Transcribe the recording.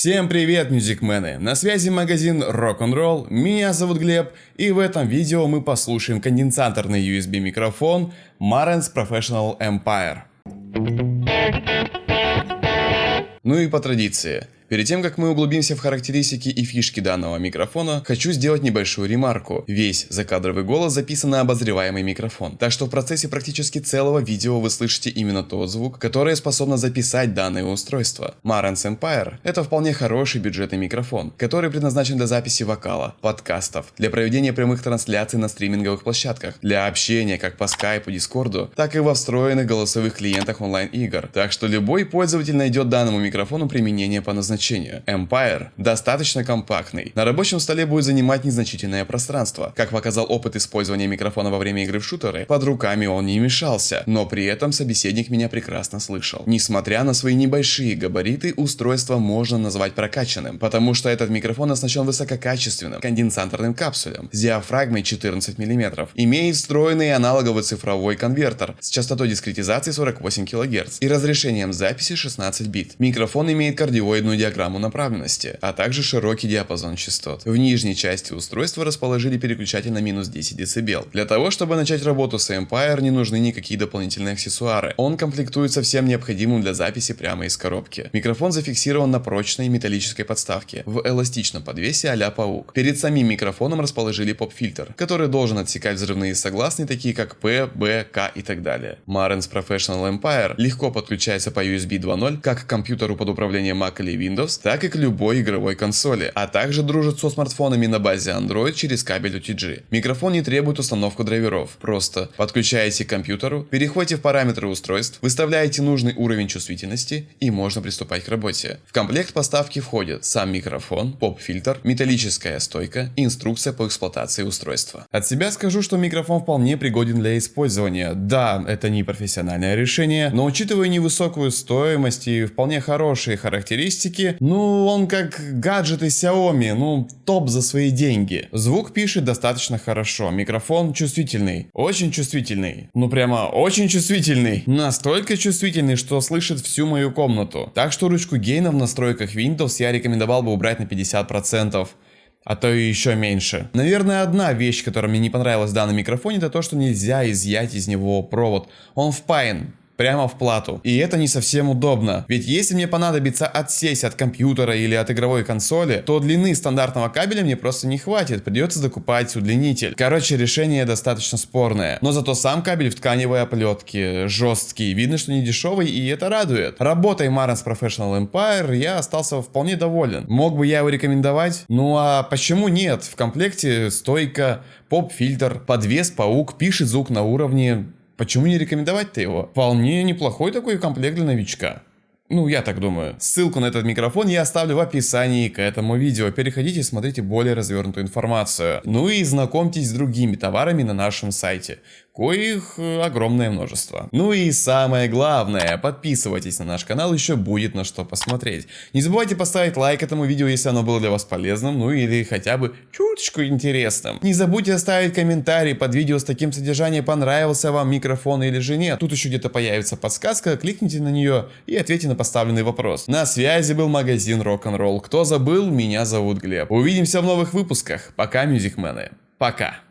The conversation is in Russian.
Всем привет, мюзикмены! На связи магазин Rock'n'Roll, меня зовут Глеб, и в этом видео мы послушаем конденсаторный USB микрофон Marantz Professional Empire. Ну и по традиции, Перед тем, как мы углубимся в характеристики и фишки данного микрофона, хочу сделать небольшую ремарку. Весь закадровый голос записан на обозреваемый микрофон, так что в процессе практически целого видео вы слышите именно тот звук, который способно записать данное устройство. Marantz Empire – это вполне хороший бюджетный микрофон, который предназначен для записи вокала, подкастов, для проведения прямых трансляций на стриминговых площадках, для общения как по скайпу, дискорду, так и во встроенных голосовых клиентах онлайн-игр. Так что любой пользователь найдет данному микрофону применение по назначению значение. Empire достаточно компактный. На рабочем столе будет занимать незначительное пространство. Как показал опыт использования микрофона во время игры в шутеры, под руками он не мешался, но при этом собеседник меня прекрасно слышал. Несмотря на свои небольшие габариты, устройство можно назвать прокачанным, потому что этот микрофон оснащен высококачественным конденсаторным капсулем с диафрагмой 14 мм, имеет встроенный аналоговый цифровой конвертер с частотой дискретизации 48 кГц и разрешением записи 16 бит. Микрофон имеет кардиоидную диаграмму диаграмму направленности, а также широкий диапазон частот. В нижней части устройства расположили переключатель на минус 10 дБ. Для того, чтобы начать работу с Empire, не нужны никакие дополнительные аксессуары. Он комплектует со всем необходимым для записи прямо из коробки. Микрофон зафиксирован на прочной металлической подставке в эластичном подвесе а паук. Перед самим микрофоном расположили поп-фильтр, который должен отсекать взрывные согласные, такие как P, B, K и так далее. Marantz Professional Empire легко подключается по USB 2.0 как к компьютеру под управлением Mac или Windows, Windows, так и к любой игровой консоли, а также дружит со смартфонами на базе Android через кабель UTG. Микрофон не требует установку драйверов, просто подключаете к компьютеру, переходите в параметры устройств, выставляете нужный уровень чувствительности и можно приступать к работе. В комплект поставки входит сам микрофон, поп-фильтр, металлическая стойка и инструкция по эксплуатации устройства. От себя скажу, что микрофон вполне пригоден для использования. Да, это не профессиональное решение, но учитывая невысокую стоимость и вполне хорошие характеристики, ну, он как гаджеты Xiaomi, ну, топ за свои деньги. Звук пишет достаточно хорошо, микрофон чувствительный, очень чувствительный, ну прямо очень чувствительный. Настолько чувствительный, что слышит всю мою комнату. Так что ручку гейна в настройках Windows я рекомендовал бы убрать на 50% а то и еще меньше. Наверное, одна вещь, которая мне не понравилась в данном микрофоне, это то, что нельзя изъять из него провод. Он впаян прямо в плату. И это не совсем удобно. Ведь если мне понадобится отсесть от компьютера или от игровой консоли, то длины стандартного кабеля мне просто не хватит. Придется закупать удлинитель. Короче, решение достаточно спорное. Но зато сам кабель в тканевой оплетке жесткий. Видно, что не дешевый и это радует. Работой Marantz Professional Empire я остался вполне доволен. Мог бы я его рекомендовать? Ну а почему нет? В комплекте стойка, поп-фильтр, подвес, паук, пишет звук на уровне Почему не рекомендовать-то его? Вполне неплохой такой комплект для новичка. Ну, я так думаю. Ссылку на этот микрофон я оставлю в описании к этому видео. Переходите и смотрите более развернутую информацию. Ну и знакомьтесь с другими товарами на нашем сайте коих э, огромное множество. Ну и самое главное, подписывайтесь на наш канал, еще будет на что посмотреть. Не забывайте поставить лайк этому видео, если оно было для вас полезным, ну или хотя бы чуточку интересным. Не забудьте оставить комментарий под видео с таким содержанием, понравился вам микрофон или же нет. Тут еще где-то появится подсказка, кликните на нее и ответьте на поставленный вопрос. На связи был магазин Rock'n'Roll. Кто забыл, меня зовут Глеб. Увидимся в новых выпусках. Пока, мюзикмены. Пока.